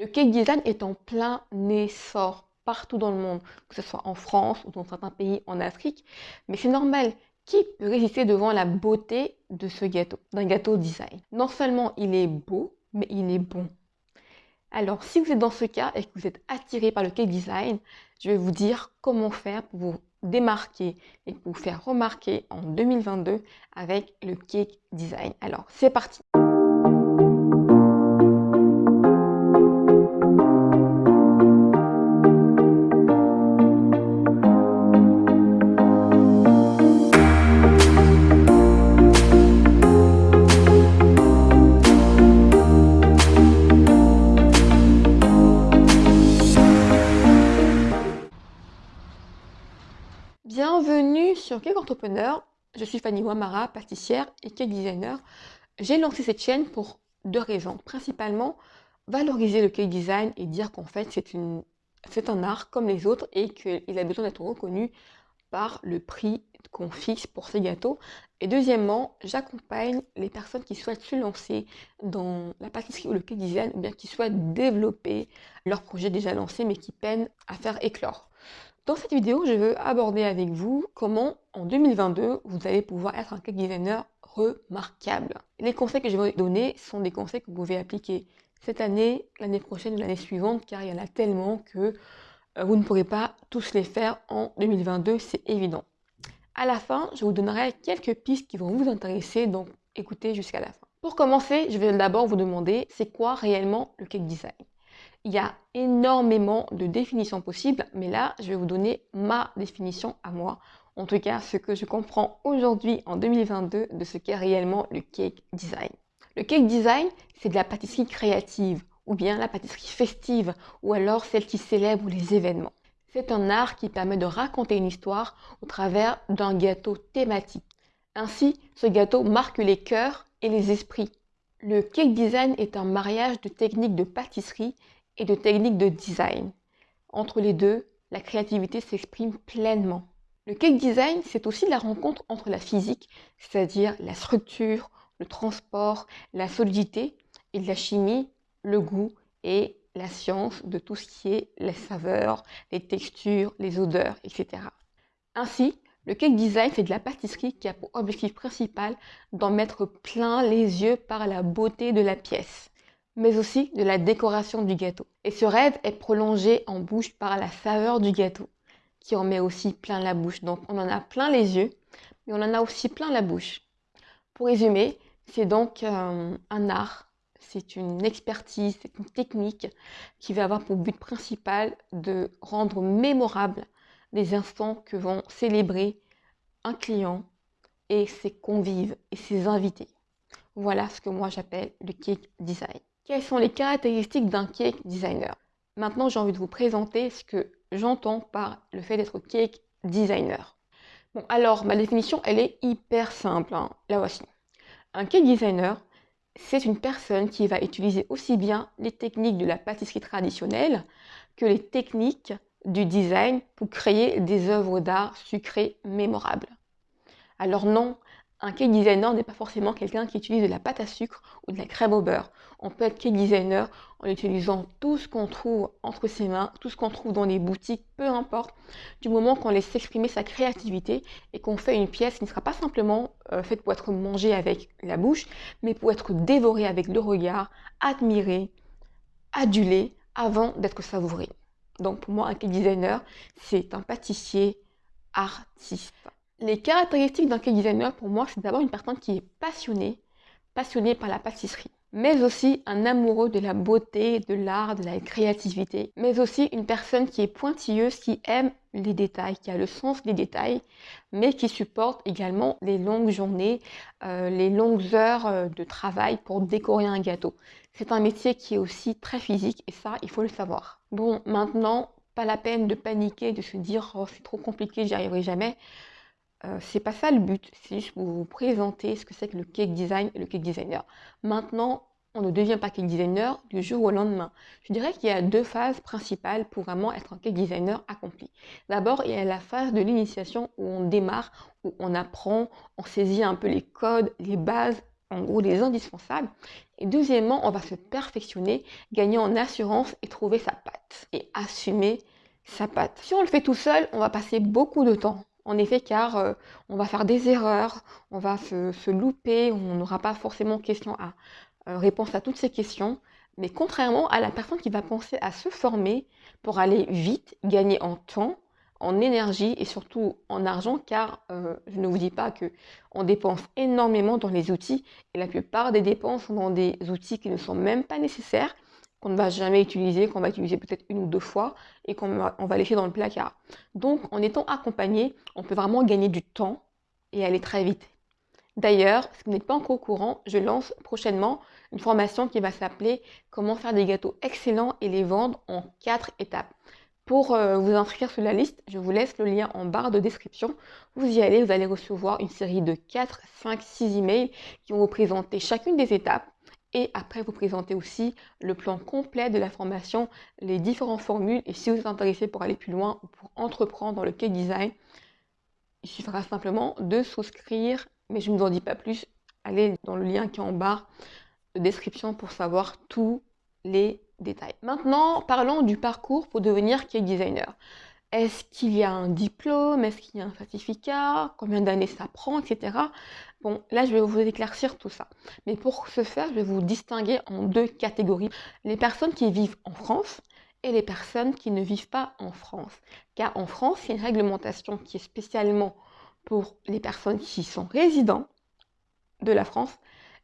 Le cake design est en plein essor partout dans le monde, que ce soit en France ou dans certains pays en Afrique, mais c'est normal. Qui peut résister devant la beauté de ce gâteau, d'un gâteau design? Non seulement il est beau, mais il est bon. Alors, si vous êtes dans ce cas et que vous êtes attiré par le cake design, je vais vous dire comment faire pour vous démarquer et pour vous faire remarquer en 2022 avec le cake design. Alors, c'est parti Bienvenue sur Cake Entrepreneur. Je suis Fanny Wamara, pâtissière et cake designer. J'ai lancé cette chaîne pour deux raisons. Principalement, valoriser le cake design et dire qu'en fait, c'est un art comme les autres et qu'il a besoin d'être reconnu par le prix qu'on fixe pour ces gâteaux. Et deuxièmement, j'accompagne les personnes qui souhaitent se lancer dans la pâtisserie ou le cake design ou bien qui souhaitent développer leur projet déjà lancé mais qui peinent à faire éclore. Dans cette vidéo, je veux aborder avec vous comment en 2022, vous allez pouvoir être un cake designer remarquable. Les conseils que je vais vous donner sont des conseils que vous pouvez appliquer cette année, l'année prochaine ou l'année suivante, car il y en a tellement que euh, vous ne pourrez pas tous les faire en 2022, c'est évident. À la fin, je vous donnerai quelques pistes qui vont vous intéresser, donc écoutez jusqu'à la fin. Pour commencer, je vais d'abord vous demander c'est quoi réellement le cake design? Il y a énormément de définitions possibles, mais là, je vais vous donner ma définition à moi. En tout cas, ce que je comprends aujourd'hui en 2022 de ce qu'est réellement le cake design. Le cake design, c'est de la pâtisserie créative, ou bien la pâtisserie festive, ou alors celle qui célèbre les événements. C'est un art qui permet de raconter une histoire au travers d'un gâteau thématique. Ainsi, ce gâteau marque les cœurs et les esprits. Le cake design est un mariage de techniques de pâtisserie et de techniques de design. Entre les deux, la créativité s'exprime pleinement. Le cake design, c'est aussi la rencontre entre la physique, c'est-à-dire la structure, le transport, la solidité, et la chimie, le goût et la science de tout ce qui est les saveurs, les textures, les odeurs, etc. Ainsi, le cake design, c'est de la pâtisserie qui a pour objectif principal d'en mettre plein les yeux par la beauté de la pièce mais aussi de la décoration du gâteau. Et ce rêve est prolongé en bouche par la saveur du gâteau, qui en met aussi plein la bouche. Donc on en a plein les yeux, mais on en a aussi plein la bouche. Pour résumer, c'est donc euh, un art, c'est une expertise, c'est une technique qui va avoir pour but principal de rendre mémorable des instants que vont célébrer un client et ses convives et ses invités. Voilà ce que moi j'appelle le cake design. Quelles sont les caractéristiques d'un cake designer? Maintenant, j'ai envie de vous présenter ce que j'entends par le fait d'être cake designer. Alors, ma définition, elle est hyper simple. Hein. La voici. Un cake designer, c'est une personne qui va utiliser aussi bien les techniques de la pâtisserie traditionnelle que les techniques du design pour créer des œuvres d'art sucrées mémorables. Alors non, un cake designer n'est pas forcément quelqu'un qui utilise de la pâte à sucre ou de la crème au beurre. On peut être cake designer en utilisant tout ce qu'on trouve entre ses mains, tout ce qu'on trouve dans les boutiques, peu importe, du moment qu'on laisse s'exprimer sa créativité et qu'on fait une pièce qui ne sera pas simplement euh, faite pour être mangée avec la bouche, mais pour être dévorée avec le regard, admirée, adulée, avant d'être savourée. Donc pour moi, un cake designer, c'est un pâtissier artiste. Les caractéristiques d'un cake designer, pour moi, c'est d'abord une personne qui est passionnée, passionnée par la pâtisserie, mais aussi un amoureux de la beauté, de l'art, de la créativité, mais aussi une personne qui est pointilleuse, qui aime les détails, qui a le sens des détails, mais qui supporte également les longues journées, euh, les longues heures euh, de travail pour décorer un gâteau. C'est un métier qui est aussi très physique et ça, il faut le savoir. Bon, maintenant, pas la peine de paniquer, de se dire oh, c'est trop compliqué, j'y arriverai jamais. Euh, c'est pas ça le but, c'est juste pour vous présenter ce que c'est que le cake design et le cake designer. Maintenant, on ne devient pas cake designer du jour au lendemain. Je dirais qu'il y a deux phases principales pour vraiment être un cake designer accompli. D'abord, il y a la phase de l'initiation où on démarre, où on apprend, on saisit un peu les codes, les bases en gros les indispensables. Et deuxièmement, on va se perfectionner, gagner en assurance et trouver sa patte et assumer sa patte. Si on le fait tout seul, on va passer beaucoup de temps. En effet, car euh, on va faire des erreurs, on va se, louper, on n'aura pas forcément question à euh, réponse à toutes ces questions. Mais contrairement à la personne qui va penser à se former pour aller vite, gagner en temps, en énergie et surtout en argent, car euh, je ne vous dis pas que on dépense énormément dans les outils et la plupart des dépenses sont dans des outils qui ne sont même pas nécessaires, qu'on ne va jamais utiliser, qu'on va utiliser peut-être une ou deux fois et qu'on va, laisser dans le placard. Donc, en étant accompagné, on peut vraiment gagner du temps et aller très vite. D'ailleurs, si vous n'êtes pas encore au courant, je lance prochainement une formation qui va s'appeler Comment faire des gâteaux excellents et les vendre en quatre étapes. Pour euh, vous inscrire sur la liste, je vous laisse le lien en barre de description. Vous y allez, vous allez recevoir une série de 4, 5, 6 emails qui vont vous présenter chacune des étapes et après vous présenter aussi le plan complet de la formation, les différentes formules et si vous êtes intéressé pour aller plus loin ou pour entreprendre le cake design, il suffira simplement de souscrire, mais je ne vous en dis pas plus. Allez dans le lien qui est en barre de description pour savoir tous les détails. Maintenant, parlons du parcours pour devenir cake designer. Est-ce qu'il y a un diplôme? Est-ce qu'il y a un certificat? Combien d'années ça prend Etc. Bon, là, je vais vous éclaircir tout ça. Mais pour ce faire, je vais vous distinguer en deux catégories. Les personnes qui vivent en France et les personnes qui ne vivent pas en France. Car en France, il y a une réglementation qui est spécialement pour les personnes qui sont résidents de la France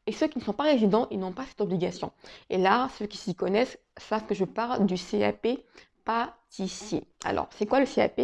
et ceux qui ne sont pas résidents, ils n'ont pas cette obligation. Et là, ceux qui s'y connaissent savent que je parle du CAP pâtissier. Alors, c'est quoi le CAP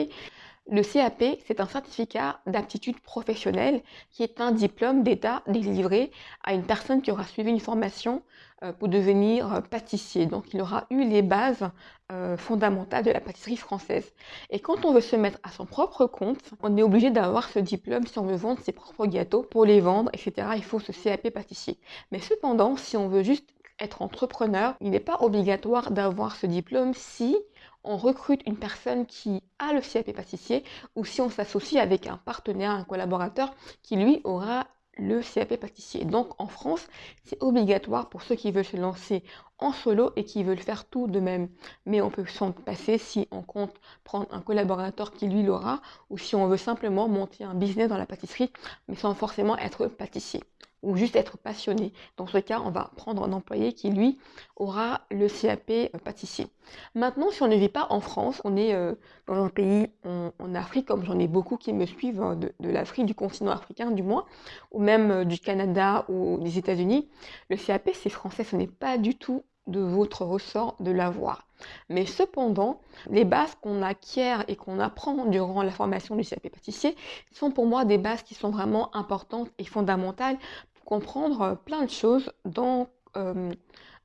le CAP, c'est un certificat d'aptitude professionnelle qui est un diplôme d'État délivré à une personne qui aura suivi une formation euh, pour devenir euh, pâtissier. Donc, il aura eu les bases euh, fondamentales de la pâtisserie française. Et quand on veut se mettre à son propre compte, on est obligé d'avoir ce diplôme si on veut vendre ses propres gâteaux pour les vendre, etc. Il faut ce CAP pâtissier. Mais cependant, si on veut juste être entrepreneur, il n'est pas obligatoire d'avoir ce diplôme si on recrute une personne qui a le CAP pâtissier ou si on s'associe avec un partenaire, un collaborateur qui lui aura le CAP pâtissier. Donc en France, c'est obligatoire pour ceux qui veulent se lancer en solo et qui veulent faire tout de même. Mais on peut s'en passer si on compte prendre un collaborateur qui lui l'aura ou si on veut simplement monter un business dans la pâtisserie mais sans forcément être pâtissier ou juste être passionné. Dans ce cas, on va prendre un employé qui, lui, aura le CAP euh, pâtissier. Maintenant, si on ne vit pas en France, on est euh, dans un pays en, Afrique, comme j'en ai beaucoup qui me suivent, hein, de, l'Afrique, du continent africain du moins, ou même euh, du Canada ou des États-Unis, le CAP, c'est français, ce n'est pas du tout de votre ressort de l'avoir. Mais cependant, les bases qu'on acquiert et qu'on apprend durant la formation du CAP pâtissier sont pour moi des bases qui sont vraiment importantes et fondamentales comprendre euh, plein de choses dans, euh,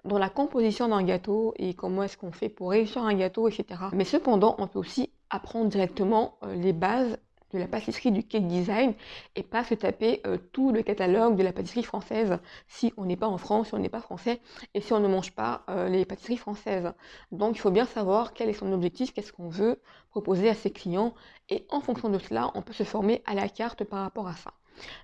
dans la composition d'un gâteau et comment est-ce qu'on fait pour réussir un gâteau, etc. Mais cependant, on peut aussi apprendre directement euh, les bases de la pâtisserie du cake design et pas se taper tout le catalogue de la pâtisserie française si on n'est pas en France, si on n'est pas français et si on ne mange pas les pâtisseries françaises. Donc il faut bien savoir quel est son objectif, qu'est-ce qu'on veut proposer à ses clients et en fonction de cela, on peut se former à la carte par rapport à ça.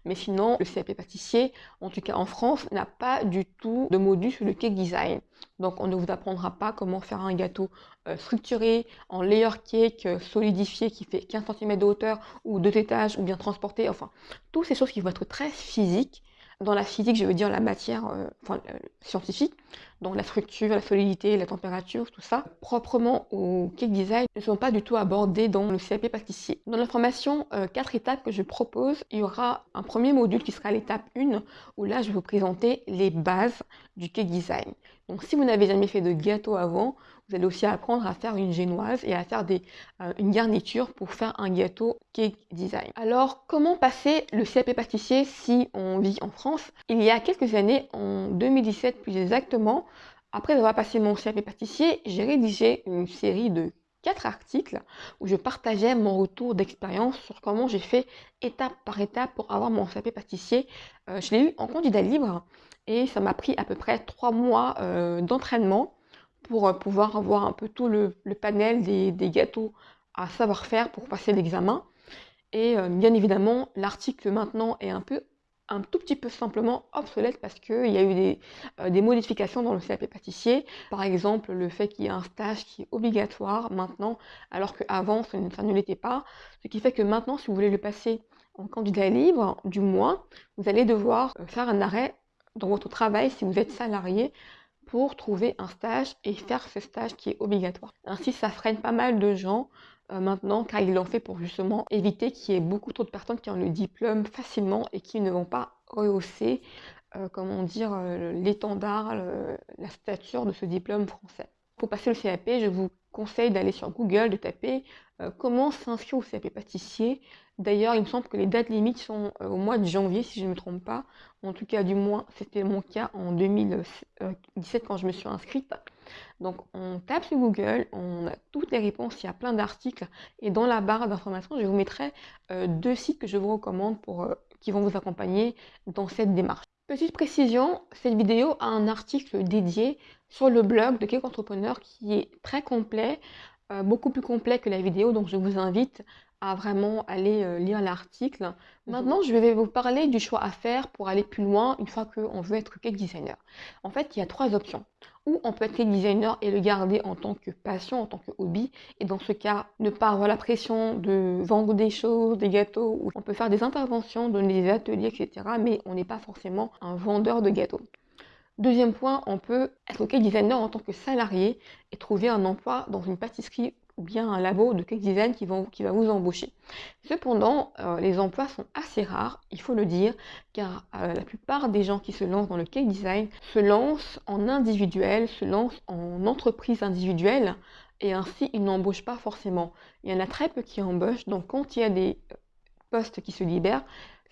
Mais sinon, le CAP pâtissier, en tout cas en France, n'a pas du tout de module sur le cake design. Donc on ne vous apprendra pas comment faire un gâteau euh, structuré en layer cake euh, solidifié qui fait 15 cm de hauteur ou deux étages ou bien transporté. Enfin, toutes ces choses qui vont être très physiques dans la physique, je veux dire la matière euh, euh, scientifique, donc la structure, la solidité, la température, tout ça, proprement au cake design, ne sont pas du tout abordés dans le CAP pâtissier. Dans la formation 4 euh, étapes que je propose, il y aura un premier module qui sera l'étape 1, où là je vais vous présenter les bases du cake design. Donc si vous n'avez jamais fait de gâteau avant, vous allez aussi apprendre à faire une génoise et à faire des, euh, une garniture pour faire un gâteau cake design. Alors, comment passer le CAP pâtissier si on vit en France? Il y a quelques années, en 2017 plus exactement, après avoir passé mon CAP pâtissier, j'ai rédigé une série de quatre articles où je partageais mon retour d'expérience sur comment j'ai fait étape par étape pour avoir mon CAP pâtissier. Euh, je l'ai eu en candidat libre et ça m'a pris à peu près trois mois euh, d'entraînement pour euh, pouvoir avoir un peu tout le, panel des, gâteaux à savoir faire pour passer l'examen. Et euh, bien évidemment, l'article maintenant est un peu un tout petit peu simplement obsolète parce qu'il y a eu des, euh, modifications dans le CAP pâtissier. Par exemple, le fait qu'il y ait un stage qui est obligatoire maintenant, alors qu'avant, ça, ne l'était pas. Ce qui fait que maintenant, si vous voulez le passer en candidat libre, du moins, vous allez devoir faire un arrêt dans votre travail si vous êtes salarié pour trouver un stage et faire ce stage qui est obligatoire. Ainsi, ça freine pas mal de gens euh, maintenant car ils l'ont fait pour justement éviter qu'il y ait beaucoup trop de personnes qui ont le diplôme facilement et qui ne vont pas rehausser, euh, comment dire, euh, l'étendard, la stature de ce diplôme français. Pour passer le CAP, je vous conseille d'aller sur Google, de taper comment s'inscrire au CAP pâtissier D'ailleurs, il me semble que les dates limites sont euh, au mois de janvier, si je ne me trompe pas. En tout cas, du moins, c'était mon cas en 2017 quand je me suis inscrite. Donc, on tape sur Google, on a toutes les réponses, il y a plein d'articles. Et dans la barre d'informations, je vous mettrai euh, deux sites que je vous recommande pour, euh, qui vont vous accompagner dans cette démarche. Petite précision, cette vidéo a un article dédié sur le blog de Cake Entrepreneur qui est très complet, beaucoup plus complet que la vidéo, donc je vous invite à vraiment aller euh, lire l'article. Mhm. Maintenant, je vais vous parler du choix à faire pour aller plus loin une fois qu'on veut être cake designer. En fait, il y a trois options. Ou on peut être cake designer et le garder en tant que passion, en tant que hobby. Et dans ce cas, ne pas avoir la pression de vendre des choses, des gâteaux. Ou on peut faire des interventions, donner des ateliers, etc. Mais on n'est pas forcément un vendeur de gâteaux. Deuxième point, on peut être cake designer en tant que salarié et trouver un emploi dans une pâtisserie ou bien un labo de cake design qui, vont, qui va vous embaucher. Cependant, euh, les emplois sont assez rares, il faut le dire, car euh, la plupart des gens qui se lancent dans le cake design se lancent en individuel, se lancent en entreprise individuelle, et ainsi ils n'embauchent pas forcément. Il y en a très peu qui embauchent, donc quand il y a des euh, postes qui se libèrent,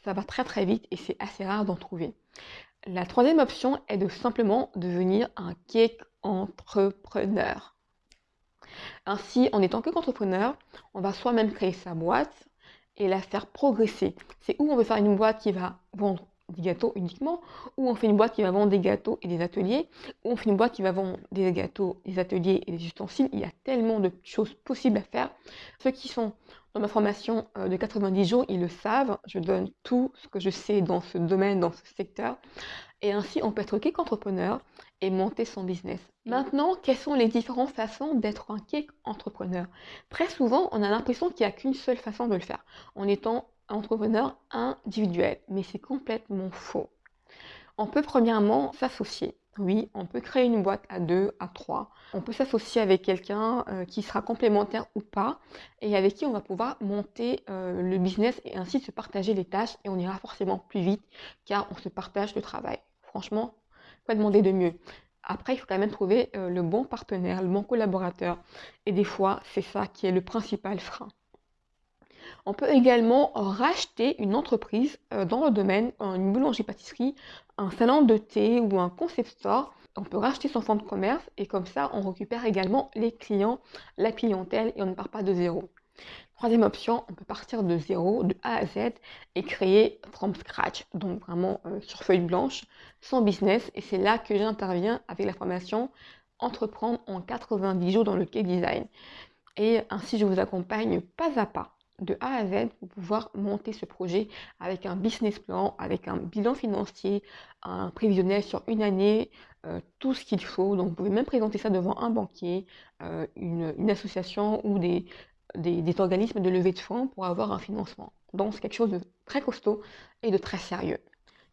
ça va très très vite et c'est assez rare d'en trouver. La troisième option est de simplement devenir un cake entrepreneur. Ainsi, en étant que qu'entrepreneur, on va soi-même créer sa boîte et la faire progresser. C'est où on veut faire une boîte qui va vendre des gâteaux uniquement, ou on fait une boîte qui va vendre des gâteaux et des ateliers, ou on fait une boîte qui va vendre des gâteaux, des ateliers et des ustensiles. Il y a tellement de choses possibles à faire. Ceux qui sont dans ma formation euh, de 90 jours, ils le savent. Je donne tout ce que je sais dans ce domaine, dans ce secteur. Et ainsi, on peut être qu'entrepreneur et monter son business. Maintenant, quelles sont les différentes façons d'être un cake entrepreneur? Très souvent, on a l'impression qu'il n'y a qu'une seule façon de le faire, en étant entrepreneur individuel, mais c'est complètement faux. On peut premièrement s'associer. Oui, on peut créer une boîte à deux, à trois. On peut s'associer avec quelqu'un euh, qui sera complémentaire ou pas et avec qui on va pouvoir monter euh, le business et ainsi se partager les tâches et on ira forcément plus vite car on se partage le travail. Franchement, quoi demander de mieux après, il faut quand même trouver euh, le bon partenaire, le bon collaborateur. Et des fois, c'est ça qui est le principal frein. On peut également racheter une entreprise euh, dans le domaine, une boulangerie-pâtisserie, un salon de thé ou un concept store. On peut racheter son fonds de commerce et comme ça, on récupère également les clients, la clientèle et on ne part pas de zéro. Troisième option, on peut partir de zéro, de A à Z et créer from scratch, donc vraiment euh, sur feuille blanche, son business. Et c'est là que j'interviens avec la formation Entreprendre en 90 jours dans le cake design. Et ainsi, je vous accompagne pas à pas de A à Z pour pouvoir monter ce projet avec un business plan, avec un bilan financier, un prévisionnel sur une année, euh, tout ce qu'il faut. Donc vous pouvez même présenter ça devant un banquier, euh, une, association ou des, des, organismes de levée de fonds pour avoir un financement. Donc c'est quelque chose de très costaud et de très sérieux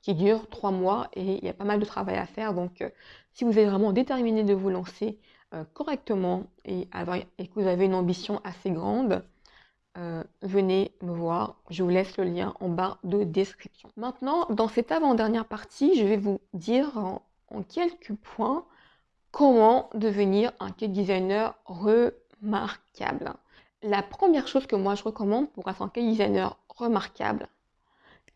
qui dure trois mois et il y a pas mal de travail à faire. Donc euh, si vous êtes vraiment déterminé de vous lancer euh, correctement et, que vous avez une ambition assez grande, euh, venez me voir. Je vous laisse le lien en bas de description. Maintenant, dans cette avant-dernière partie, je vais vous dire en, en quelques points comment devenir un cake designer remarquable. La première chose que moi je recommande pour un cake designer remarquable,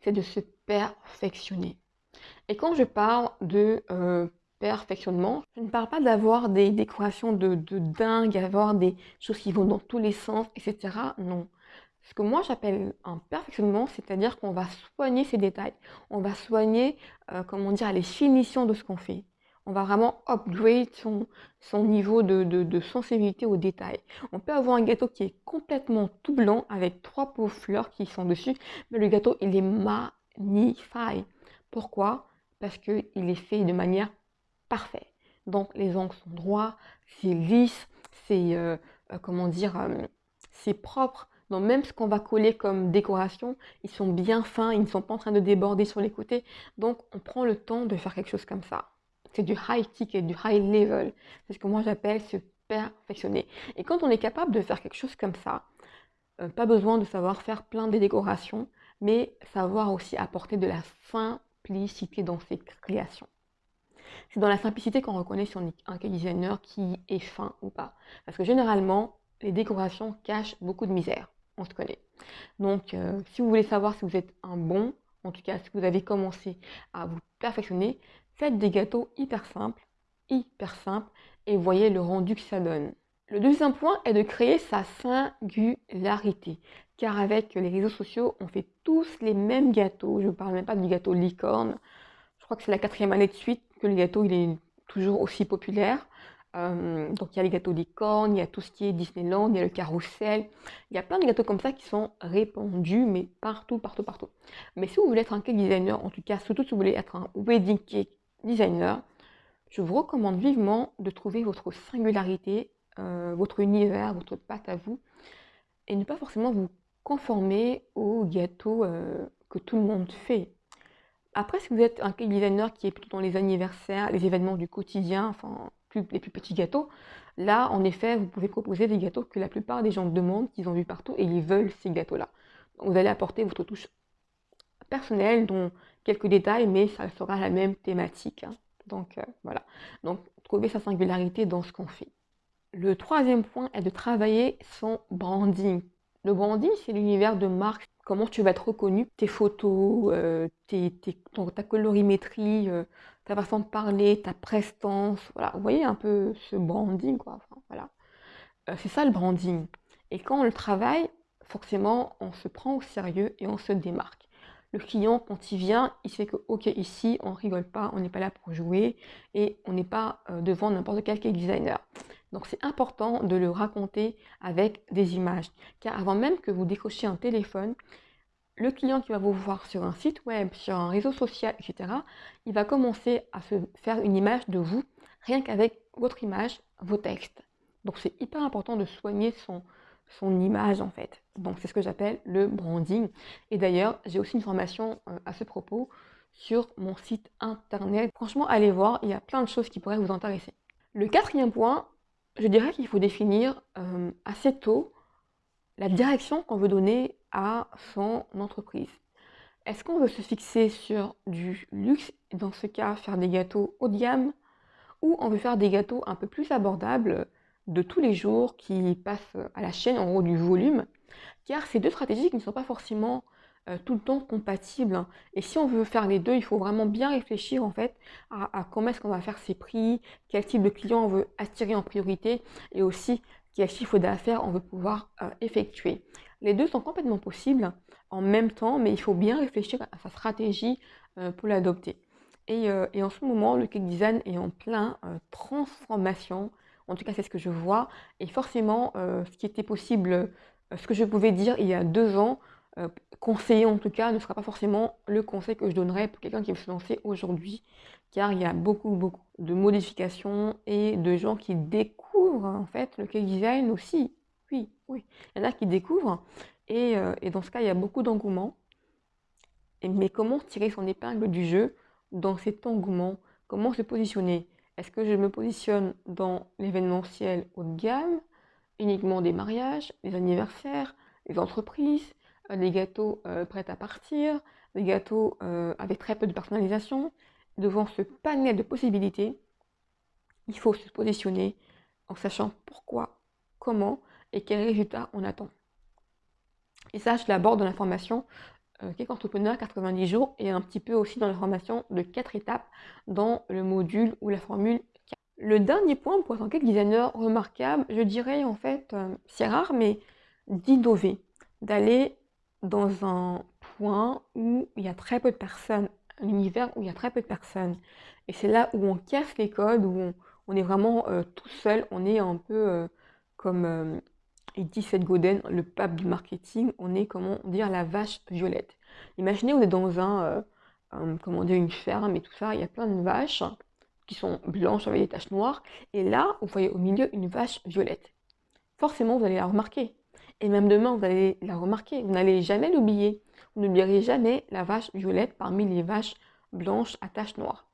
c'est de se perfectionner. Et quand je parle de euh, perfectionnement, je ne parle pas d'avoir des décorations de, dingue, avoir des choses qui vont dans tous les sens, etc. Non. Ce que moi j'appelle un perfectionnement, c'est-à-dire qu'on va soigner ces détails. On va soigner, euh, comment dire, les finitions de ce qu'on fait on va vraiment upgrade son, niveau de, sensibilité aux détails. On peut avoir un gâteau qui est complètement tout blanc avec trois pauvres fleurs qui sont dessus, mais le gâteau il est magnifique. Pourquoi? Parce qu'il est fait de manière parfaite. Donc les angles sont droits, c'est lisse, c'est euh, euh, comment dire, euh, c'est propre. Donc même ce qu'on va coller comme décoration, ils sont bien fins, ils ne sont pas en train de déborder sur les côtés. Donc on prend le temps de faire quelque chose comme ça. C'est du high ticket, du high level. C'est ce que moi j'appelle se perfectionner. Et quand on est capable de faire quelque chose comme ça, pas besoin de savoir faire plein de décorations, mais savoir aussi apporter de la simplicité dans ses créations. C'est dans la simplicité qu'on reconnaît si on est un designer qui est fin ou pas. Parce que généralement, les décorations cachent beaucoup de misère. On se connaît. Donc, euh, si vous voulez savoir si vous êtes un bon, en tout cas si vous avez commencé à vous perfectionner, faites des gâteaux hyper simples, hyper simples, et voyez le rendu que ça donne. Le deuxième point est de créer sa singularité. Car avec les réseaux sociaux, on fait tous les mêmes gâteaux. Je ne parle même pas du gâteau licorne. Je crois que c'est la quatrième année de suite que le gâteau il est toujours aussi populaire. Euh, donc il y a les gâteaux licorne, il y a tout ce qui est Disneyland, il y a le carrousel. Il y a plein de gâteaux comme ça qui sont répandus, mais partout, partout, partout. Mais si vous voulez être un cake designer, en tout cas, surtout si vous voulez être un wedding cake designer, je vous recommande vivement de trouver votre singularité, euh, votre univers, votre pâte à vous, et ne pas forcément vous conformer aux gâteaux euh, que tout le monde fait. Après, si vous êtes un cake designer qui est plutôt dans les anniversaires, les événements du quotidien, enfin les plus petits gâteaux, là, en effet, vous pouvez proposer des gâteaux que la plupart des gens demandent, qu'ils ont vu partout, et ils veulent ces gâteaux-là. Vous allez apporter votre touche personnelle, dont quelques détails, mais ça sera la même thématique. Hein. Donc euh, voilà. Donc trouver sa singularité dans ce qu'on fait. Le troisième point est de travailler son branding. Le branding, c'est l'univers de marque. Comment tu vas être reconnu, tes photos, euh, ta colorimétrie, euh, ta façon de parler, ta prestance. Voilà, vous voyez un peu ce branding, quoi. voilà. c'est ça le branding. Et quand on le travaille, forcément, on se prend au sérieux et on se démarque. Le client, quand il vient, il sait que, ok, ici, on rigole pas, on n'est pas là pour jouer et on n'est pas euh, devant n'importe quel cake designer. Donc, c'est important de le raconter avec des images. Car avant même que vous décrochiez un téléphone, le client qui va vous voir sur un site web, sur un réseau social, etc., il va commencer à se faire une image de vous, rien qu'avec votre image, vos textes. Donc, c'est hyper important de soigner son, son image en fait. Donc c'est ce que j'appelle le branding. Et d'ailleurs, j'ai aussi une formation euh, à ce propos sur mon site internet. Franchement, allez voir, il y a plein de choses qui pourraient vous intéresser. Le quatrième point, je dirais qu'il faut définir euh, assez tôt la direction qu'on veut donner à son entreprise. Est-ce qu'on veut se fixer sur du luxe, dans ce cas faire des gâteaux haut de gamme, ou on veut faire des gâteaux un peu plus abordables, de tous les jours qui passent à la chaîne, en gros du volume, car ces deux stratégies qui ne sont pas forcément euh, tout le temps compatibles. Hein. Et si on veut faire les deux, il faut vraiment bien réfléchir en fait à, comment est-ce qu'on va faire ses prix, quel type de client on veut attirer en priorité et aussi quel chiffre d'affaires on veut pouvoir euh, effectuer. Les deux sont complètement possibles en même temps, mais il faut bien réfléchir à sa stratégie euh, pour l'adopter. Et, et, en ce moment, le cake design est en plein transformation en tout cas, c'est ce que je vois. Et forcément, euh, ce qui était possible, euh, ce que je pouvais dire il y a deux ans, euh, conseiller en tout cas, ne sera pas forcément le conseil que je donnerais pour quelqu'un qui veut se lancer aujourd'hui. Car il y a beaucoup, beaucoup de modifications et de gens qui découvrent en fait le cake design aussi. Oui, oui. Il y en a qui découvrent. Et, et dans ce cas, il y a beaucoup d'engouement. Mais comment tirer son épingle du jeu dans cet engouement? Comment se positionner? Est-ce que je me positionne dans l'événementiel haut de gamme, uniquement des mariages, des anniversaires, les entreprises, euh, les gâteaux euh, prêts à partir, les gâteaux euh, avec très peu de personnalisation? Devant ce panel de possibilités, il faut se positionner en sachant pourquoi, comment et quels résultats on attend. Et ça, je l'aborde dans la formation Cake Entrepreneur 90 jours et un petit peu aussi dans la formation de 4 étapes dans le module ou la formule 4. Le dernier point pour être un cake designer remarquable, je dirais en fait, euh, c'est rare, mais d'innover, d'aller dans un point où il y a très peu de personnes, un univers où il y a très peu de personnes. Et c'est là où on casse les codes, où on, est vraiment euh, tout seul, on est un peu euh, comme dit Seth Godin, le pape du marketing, on est, comment dire, la vache violette. Imaginez, on est dans un, euh, euh, commander une ferme et tout ça, il y a plein de vaches qui sont blanches avec des taches noires. Et là, vous voyez au milieu une vache violette. Forcément, vous allez la remarquer. Et même demain, vous allez la remarquer. Vous n'allez jamais l'oublier. Vous n'oublierez jamais la vache violette parmi les vaches blanches à taches noires.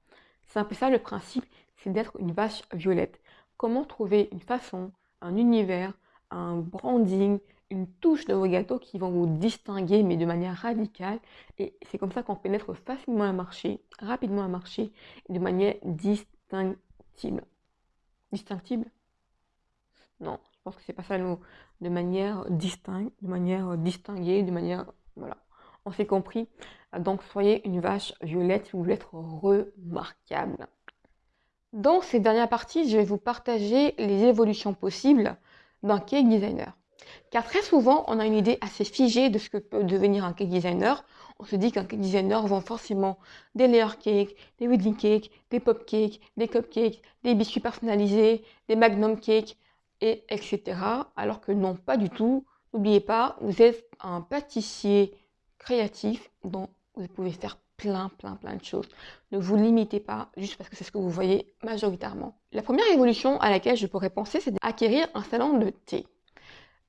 C'est un peu ça le principe, c'est d'être une vache violette. Comment trouver une façon, un univers, un branding, une touche de vos gâteaux qui vont vous distinguer, mais de manière radicale. Et c'est comme ça qu'on pénètre facilement un marché, rapidement un marché, de manière distinctible. Distinctible? Non, je pense que c'est pas ça le mot. De manière distincte, de manière distinguée, de manière... Voilà, on s'est compris. Donc soyez une vache violette si vous voulez être remarquable. Dans ces dernières parties, je vais vous partager les évolutions possibles d'un cake designer. Car très souvent, on a une idée assez figée de ce que peut devenir un cake designer. On se dit qu'un cake designer vend forcément des layer cakes, des wedding cakes, des pop cakes, des cupcakes, des biscuits personnalisés, des magnum cakes, et etc. Alors que non, pas du tout. N'oubliez pas, vous êtes un pâtissier créatif dont vous pouvez faire plein, plein, plein de choses. Ne vous limitez pas juste parce que c'est ce que vous voyez majoritairement. La première évolution à laquelle je pourrais penser, c'est d'acquérir un salon de thé.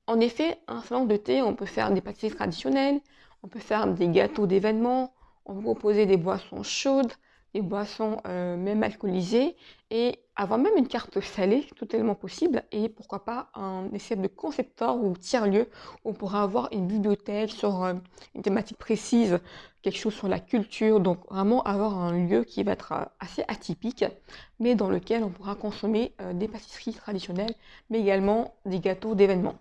En effet, un salon de thé, on peut faire des pâtisseries traditionnelles, on peut faire des gâteaux d'événements, on peut proposer des boissons chaudes, des boissons euh, même alcoolisées et avoir même une carte salée, totalement possible, et pourquoi pas un essai de concepteur ou tiers-lieu où on pourra avoir une bibliothèque sur euh, une thématique précise, quelque chose sur la culture, donc vraiment avoir un lieu qui va être euh, assez atypique, mais dans lequel on pourra consommer des pâtisseries traditionnelles, mais également des gâteaux d'événements.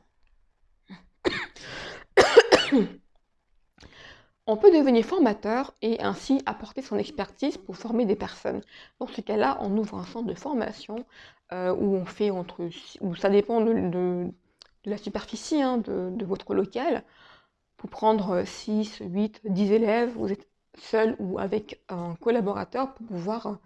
On peut devenir formateur et ainsi apporter son expertise pour former des personnes. Dans ce cas-là, on ouvre un centre de formation euh, où on fait entre, où ça dépend de, la superficie hein, de, votre local. Pour prendre 6, 8, 10 élèves, vous êtes seul ou avec un collaborateur pour pouvoir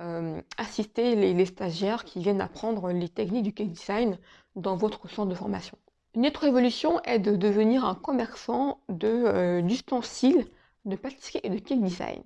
euh, assister les, stagiaires qui viennent apprendre les techniques du cake design dans votre centre de formation. Une autre évolution est de devenir un commerçant euh, d'ustensiles de, pâtisserie et de cake design.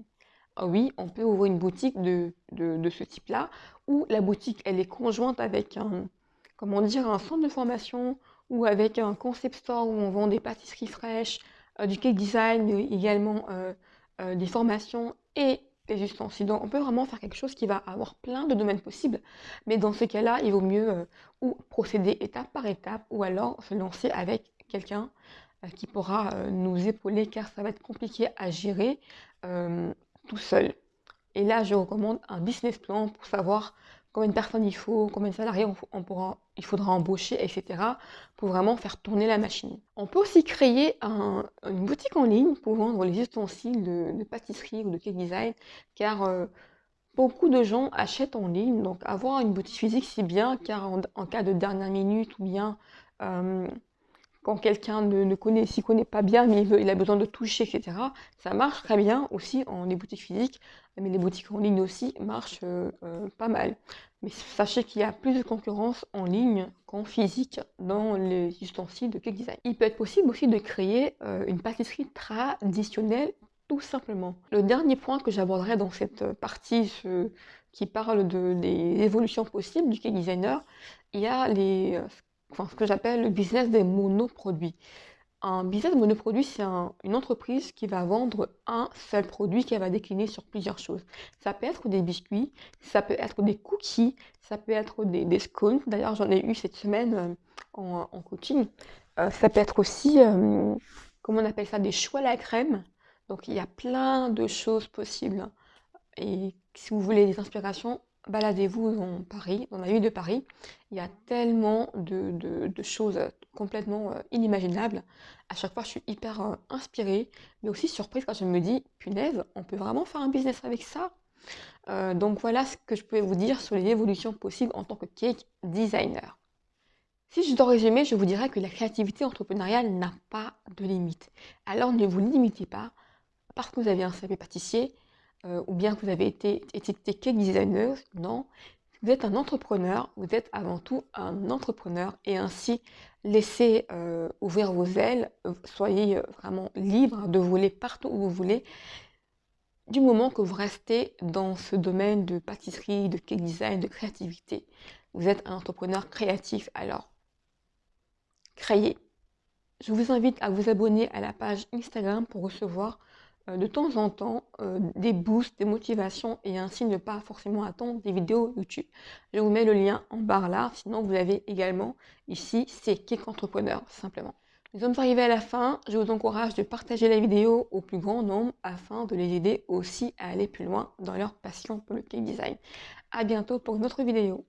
Ah oui, on peut ouvrir une boutique de, ce type-là, où la boutique elle est conjointe avec un, comment dire, un centre de formation ou avec un concept store où on vend des pâtisseries fraîches, euh, du cake design, également euh, des formations et des ustensiles. Donc on peut vraiment faire quelque chose qui va avoir plein de domaines possibles, mais dans ce cas-là, il vaut mieux euh, procéder étape par étape, ou alors se lancer avec quelqu'un euh, qui pourra euh, nous épauler, car ça va être compliqué à gérer tout seul. Et là, je recommande un business plan pour savoir combien de personnes il faut, combien de salariés il faudra embaucher, etc. pour vraiment faire tourner la machine. On peut aussi créer une boutique en ligne pour vendre les ustensiles de, pâtisserie ou de cake design, car euh, beaucoup de gens achètent en ligne, donc avoir une boutique physique c'est bien, car en, cas de dernière minute ou bien euh, quand quelqu'un ne, connaît, s'y connaît pas bien, mais il, a besoin de toucher, etc. Ça marche très bien aussi en les boutiques physiques, mais les boutiques en ligne aussi marchent euh, euh, pas mal. Mais sachez qu'il y a plus de concurrence en ligne qu'en physique dans les ustensiles de cake design. Il peut être possible aussi de créer euh, une pâtisserie traditionnelle tout simplement. Le dernier point que j'aborderai dans cette partie qui parle de, des évolutions possibles du cake designer, il y a les, que j'appelle le business des monoproduits. Un business monoproduit, c'est une entreprise qui va vendre un seul produit qui va décliner sur plusieurs choses. Ça peut être des biscuits, ça peut être des cookies, ça peut être des, scones. D'ailleurs, j'en ai eu cette semaine euh, en, coaching. Euh, ça peut être aussi, euh, comment on appelle ça, des choux à la crème. Donc, il y a plein de choses possibles. Et si vous voulez des inspirations, baladez-vous dans Paris, dans la ville de Paris. Il y a tellement de, choses complètement euh, inimaginables. À chaque fois, je suis hyper euh, inspirée, mais aussi surprise quand je me dis, punaise, on peut vraiment faire un business avec ça. Euh, donc voilà ce que je pouvais vous dire sur les évolutions possibles en tant que cake designer. Si je dois résumer, je vous dirais que la créativité entrepreneuriale n'a pas de limite. Alors ne vous limitez pas parce que vous avez un CV pâtissier, euh, ou bien que vous avez été étiqueté cake designer, non. Vous êtes un entrepreneur, vous êtes avant tout un entrepreneur et ainsi laissez euh, ouvrir vos ailes, soyez euh, vraiment libre de voler partout où vous voulez. du moment que vous restez dans ce domaine de pâtisserie, de cake design, de créativité. Vous êtes un entrepreneur créatif, alors créez. Je vous invite à vous abonner à la page Instagram pour recevoir de temps en temps euh, des boosts, des motivations et ainsi ne pas forcément attendre des vidéos YouTube. Je vous mets le lien en barre là, sinon vous avez également ici c'est Cake Entrepreneur simplement. Nous sommes arrivés à la fin, je vous encourage de partager la vidéo au plus grand nombre afin de les aider aussi à aller plus loin dans leur passion pour le cake design. A bientôt pour une autre vidéo.